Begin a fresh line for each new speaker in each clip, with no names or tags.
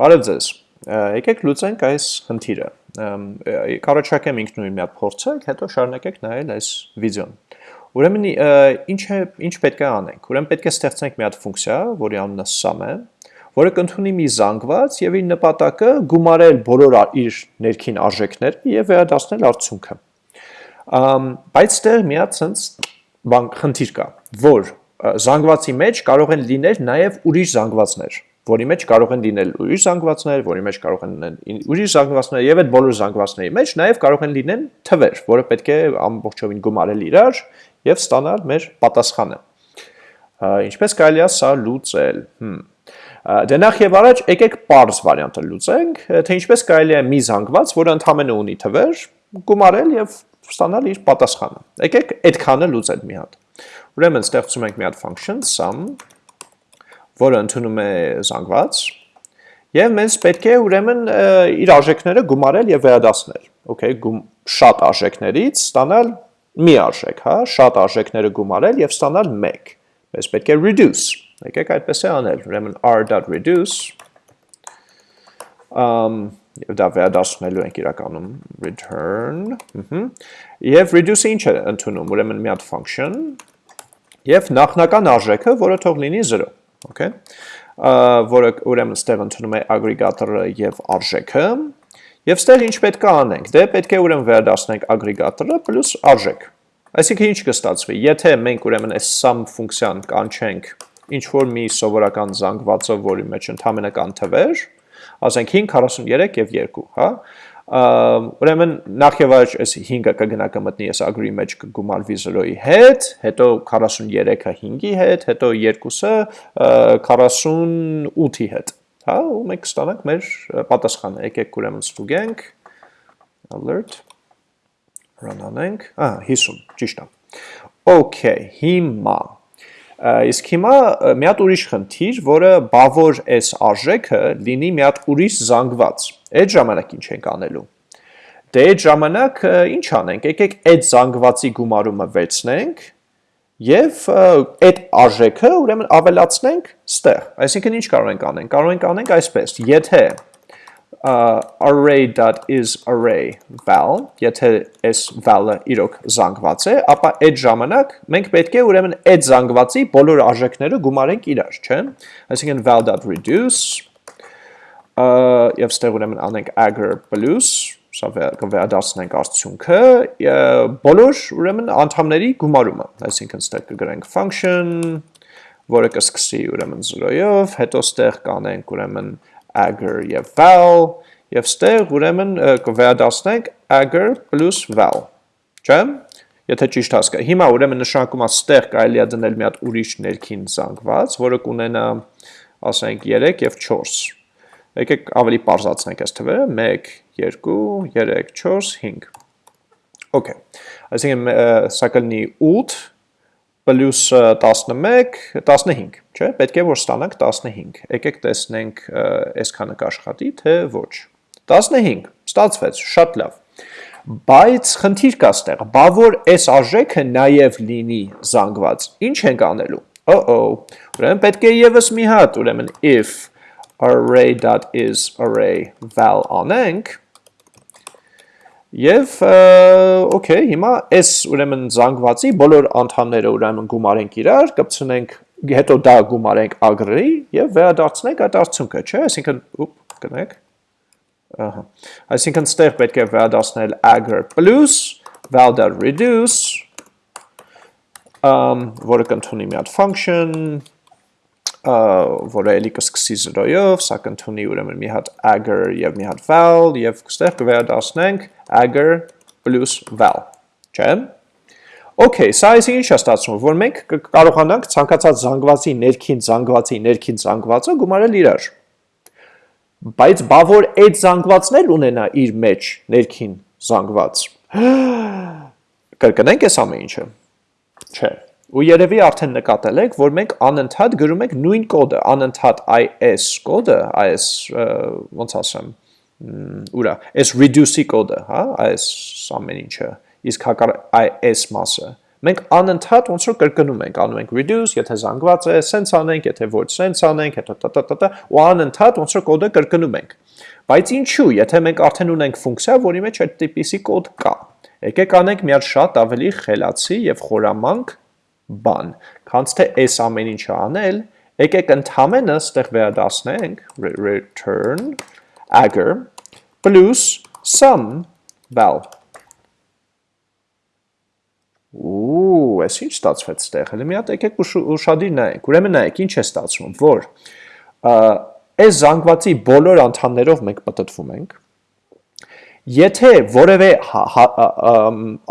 Բարև ձեզ։ Եկեք լուծենք այս խնդիրը։ Կարոչակեմ ինքնուրույն մի հատ փորձեք, հետո շարունակեք նայել այս վիդեոն։ Ուրեմն ինչ է ինչ պետք է անենք։ Ուրեմն պետք է ստեղծենք մի հատ ֆունկցիա, որի անունը sum է, որը կընդունի մի զանգված եւ իր նպատակը գումարել բոլոր իր ներքին արժեքները եւ վերադարձնել արդյունքը։ Բայց դեռ մի հատ sense բան խնդիր կա, որ զանգվածի մեջ կարող են լինել նաև ուրիշ զանգվածներ որի մեջ կարող են լինել ուրիշ զանգվածներ, որի մեջ կարող են լինել ուրիշ զանգվածներ եւ այդ բոլոր զանգվածների մեջ նաեւ կարող են լինել թվեր, որը պետք է ամբողջովին գումարել իրար եւ ստանալ մեր պատասխանը։ Ինչպես կարելի է սա լուծել։ Հմ Դե նախ եւ առաջ եկեք parse վարիանտը լուծենք, թե ինչպես կարելի է մի զանգված, որը ընդհանրապես ունի թվեր, գումարել եւ ստանալ իր պատասխանը։ Եկեք այդքանը լուծել մի հատ։ Ուրեմն ստեղծում ենք մի հատ function sum որը ընդունում է զանգված, եւ մենք պետք է ուրեմն իր արժեքները գումարել եւ վերադասնել։ Okay, գում, շատ արժեքներից ստանալ մի արժեք, հա, շատ արժեքները գումարել եւ ստանալ 1։ Մենք պետք է reduce։ Եկեք այդպես է անել։ Ուրեմն r.reduce um եւ դա վերադասնելու ենք իրականում return, ըհը։ Եվ reduce-ը ինչ է ընդունում։ Ուրեմն մի հատ function եւ նախնական արժեքը, որը թող լինի 0 okay. Որը ուրեմն ստեղ ընդունում է ագրեգատորը եւ արժեքը եւ ստեղ ինչ պետք է անենք դե պետք է ուրեմն վերադառնանք ագրեգատորը պլյուս արժեք այսինքն ինչ կստացվի եթե մենք ուրեմն այս sum ֆունկցիան կանչենք ինչ որ մի սովորական զանգվածը որի մեջ ընդհանրապես կան թվեր ասենք 5 43 եւ 2 հա ուրեմն նախ եւ առաջ այս 5-ը կգնա կմտնի այս agree մեջ կգումարվի 0-ի հետ, հետո 43-ը 5-ի հետ, հետո 2-ը 48-ի հետ։ Հա, ու մենք կստանանք մեր պատասխանը։ Եկեք ուրեմն ստուգենք alert. Run անենք։ Ահա 50, ճիշտ է։ Okay, հիմա Իսկ հիմա մի հատ ուրիշ խնդիր, որը բավոր այս արժեքը լինի մի հատ ուրիշ զանգված։ Այդ ժամանակ ինչ ենք անելու։ Դե այդ ժամանակ ինչ անենք։ Եկեք այդ զանգվածի գումարումը վերցնենք եւ այդ արժեքը ուրեմն ավելացնենք ստեղ։ Այսինքն ինչ կարող ենք անենք։ Կարող ենք անենք այսպես. Եթե array.isArray val, եթե այս val-ը իրոք զանգված է, ապա այդ ժամանակ մենք պետք է ուրեմն այդ զանգվածի բոլոր արժեքները գումարենք իրար, չէ՞։ Այսինքն val.reduce եւ ստեղ ուրեմն անենք aggr plus սա կվերադարձնենք արդյունքը բոլոր ուրեմն անդամների գումարումը այսինքն ստեղ կգրենք function որը կսկսի ուրեմն 0-ով հետո ստեղ կանենք ուրեմն agar եւ val եւ ստեղ ուրեմն կվերադառնանք agar plus val։ Չէ՞։ Եթե ճիշտ հասկա։ Հիմա ուրեմն նշանակում է ստեղ կարելի է դնել մի հատ ուրիշ ներքին զանգված, որը կունենա ասենք 3 եւ 4։ Եկեք ավելի པարզացնենք այս թվերը. 1 2 3 4 5 Okay։ Այսինքն սա կլինի 8 պլյուս 11, 15, չէ, պետք է որ ստանանք 15, եկեք տեսնենք այսքանը կաշխատի, թե ոչ, 15, ստացվեց, շատ լավ, բայց խնդիր կա ստեղ, բա որ այս արժեքը նաև լինի զանգված, ինչ ենք անելու, oh-oh, ուրեմն պետք է եվս մի հատ, ուրեմն if array.isArray val անենք, Եվ օքեյ, հիմա այս ուրեմն զանգվածի բոլոր անդամները ուրեմն գումարենք իրար, կպցնենք, հետո դա գումարենք agree եւ վերադարձնենք այդ արդյունքը, չէ՞, այսինքն ուպ, կնեք։ Ահա։ Այսինքն ստեղ պետք է վերադարձնել agr plus val.reduce um որը կընդունի մի հատ function որը էլի կսկսի 0-ով, սա կընդունի ուրեմն մի հատ agar եւ մի հատ val եւ ստեղ կվերադառնանք agar plus val, չէ՞։ Okay, սա այսինքն ինչ է ստացվում, որ մենք կարողանանք ցանկացած զանգվածի ներքին զանգվածի ներքին զանգվածը գումարել իրար։ Բայց բա որ այդ զանգվածն էլ ունենա իր մեջ ներքին զանգված։ Կրկնենք այս ամեն ինչը։ Չէ։ Ու երևի արդեն նկատել եք, որ մենք անընդհատ գրում ենք նույն կոդը, անընդհատ is կոդը, is ոնց ասեմ, ուրա, is reduce-ի կոդը, հա, is ամեն ինչը, իսկ հակառ is մասը Մենք անընդհատ ոնց որ կրկնում ենք, անում ենք reduce, եթե զանգված է, sense անենք, եթե ոչ sense անենք, հետո տտտտ ու անընդհատ ոնց որ կոդը կրկնում ենք։ Բայց ինչու, եթե մենք արդեն ունենք ֆունկցիա, որի մեջ այդ տիպիսի կոդ կա։ Եկեք անենք մի հատ շատ ավելի խելացի եւ խորամանկ բան, քանց թե այս ամեն ինչը անել, եկեք ընդհանրապես ստեղ վերադասնենք return agar plus sum val Ու, այս ինչ ստացվեց ստեղ։ Հələ մի հատ եկեք ուշադիր նայեք։ Ուրեմն նայեք, ինչ է ստացվում, որ այս զանգվածի բոլոր անդամներով մենք պատտվում ենք։ Եթե որևէ հա, հա,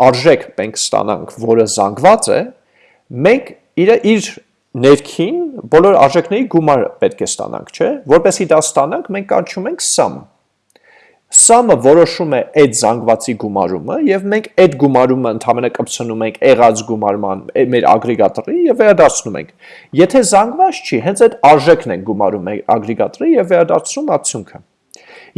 արժեք մենք ստանանք, որը զանգված է, մենք իր իր ներքին բոլոր արժեքների գումար պետք է ստանանք, չէ՞։ Որպեսզի դա ստանանք, մենք կանչում ենք sum Սամը որոշում է այդ զանգվածի գումարումը եւ մենք այդ գումարումը ընդհանրապես կպցնում ենք եղած գումարման մեր ագրեգատորի եւ վերադարձնում ենք։ Եթե զանգված չի, հենց այդ արժեքն ենք գումարում ագրեգատորի եւ վերադարձնում արդյունքը։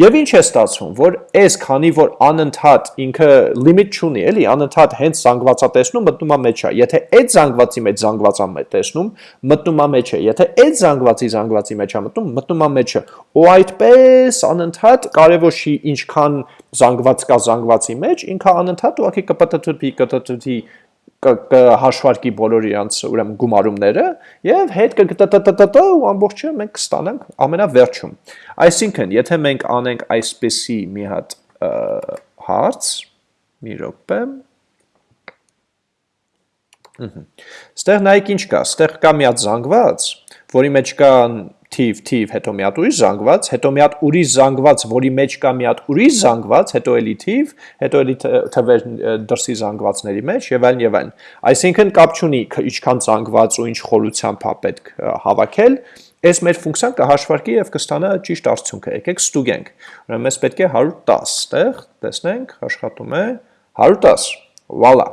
Եվ ինչ է ստացվում, որ այս քանի որ անընդհատ ինքը լիմիտ չունի, էլի, անընդհատ հենց զանգվածա տեսնում մտնում է մեջը։ Եթե այդ զանգվածի մեջ զանգվածա մեջ տեսնում, մտնում է մեջը։ Եթե այդ զանգվածի զանգվածի մեջ է մտնում, մտնում է մեջը։ Ու այդպես անընդհատ կարևոր չի ինչքան զանգված կա զանգվածի մեջ, ինքը անընդհատ ուղղակի կպտտուի, կտտուի կհաշվարկի բոլոր իրանց ուրեմն գումարումները եւ հետ կտտտտ ու ամբողջը մենք կստանանք ամենավերջում։ Այսինքն, եթե մենք անենք այսպեսի մի հատ հարց, մի րոպե։ Ստեղ նայեք ինչ կա, ստեղ կա մի հատ զանգված, որի մեջ կան թիվ, թիվ, հետո մի հատ ուրիշ զանգված, հետո մի հատ ուրիշ զանգված, որի մեջ կա մի հատ ուրիշ զանգված, հետո էլի թիվ, հետո էլի թվեր դրսի զանգվածների մեջ եւ այլն եւ այլն։ Այսինքն կապ չունի ինչքան զանգված ու ինչ խորությամբ է պետք հավաքել, Այս մեր ֆունկցիան կհաշվարկի եւ կստանա ճիշտ արդյունքը։ Եկեք ստուգենք։ Ուրեմն մեզ պետք է 110 տեղ, տեսնենք, աշխատում է 110։ Վալա։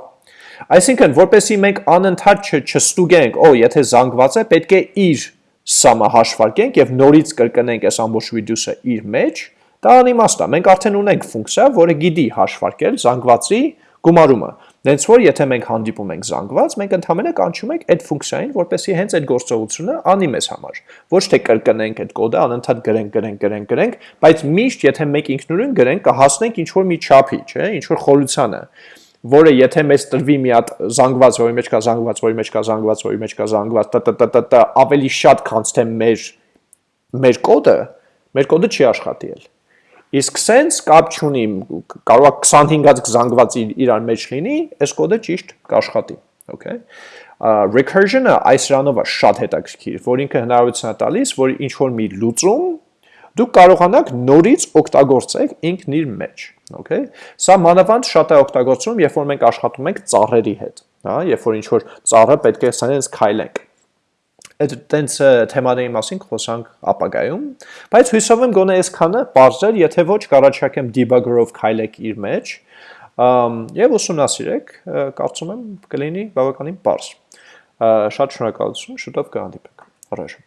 Այսինքն, որպեսի մենք անընդհատ չստուգենք, օ, եթե զանգված է, պետք է իր սամը հաշվարկենք եւ նորից կրկնենք այս ամբողջ reduce-ը իր մեջ, դա անիմաստ է։ Մենք արդեն ունենք ֆունկցիա, որը գիտի հաշվարկել զանգվածի գումարումը։ Դենց որ եթե մենք հանդիպում ենք զանգված, մենք ընդհանրապես կանչում ենք այդ ֆունկցիային, որպեսզի հենց այդ գործողությունը անի մեզ համար։ Ոչ թե կրկնենք այդ կոդը, անընդհատ գրենք, գրենք, գրենք, գրենք, բայց միշտ եթե մեկ ինքնուրույն գրենք, կհասնենք ինչ որ մի չափի, չէ, ինչ որ խորությանը որը եթե մեզ տրվի մի հատ զանգված, որի մեջ կա զանգված, որի մեջ կա զանգված, որի մեջ կա զանգված, տտտտ ավելի շատ քանց թե մեր մեր կոդը, մեր կոդը չի աշխատի էլ։ Իսկ sense կապ չունի, կարող է 25-ած զանգված իրար մեջ լինի, այս կոդը ճիշտ կաշխատի, okay։ Recursion-ը այս ranով է շատ հետաքրքիր, որ ինքը հնարավորություն է տալիս, որ ինչ որ մի լուծում դուք կարողանաք նորից օգտագործեք ինքն իր մեջ, okay? Սա մանավանդ շատ է օգտագործում, երբ որ մենք աշխատում ենք ծառերի հետ, հա, երբ որ ինչ որ ծառը պետք է սենց քայլենք այդ տենց թեմաների մասին խոսանք ապագայում, բայց հույսով եմ գոնե այսքանը բարձր, եթե ոչ կառաջարկեմ debugger-ով քայլեք իր մեջ, եւ ուսումնասիրեք, կարծում եմ կլինի բավականին բարձր։ Շատ շնորհակալություն, շուտով կհանդիպենք։ Առաջ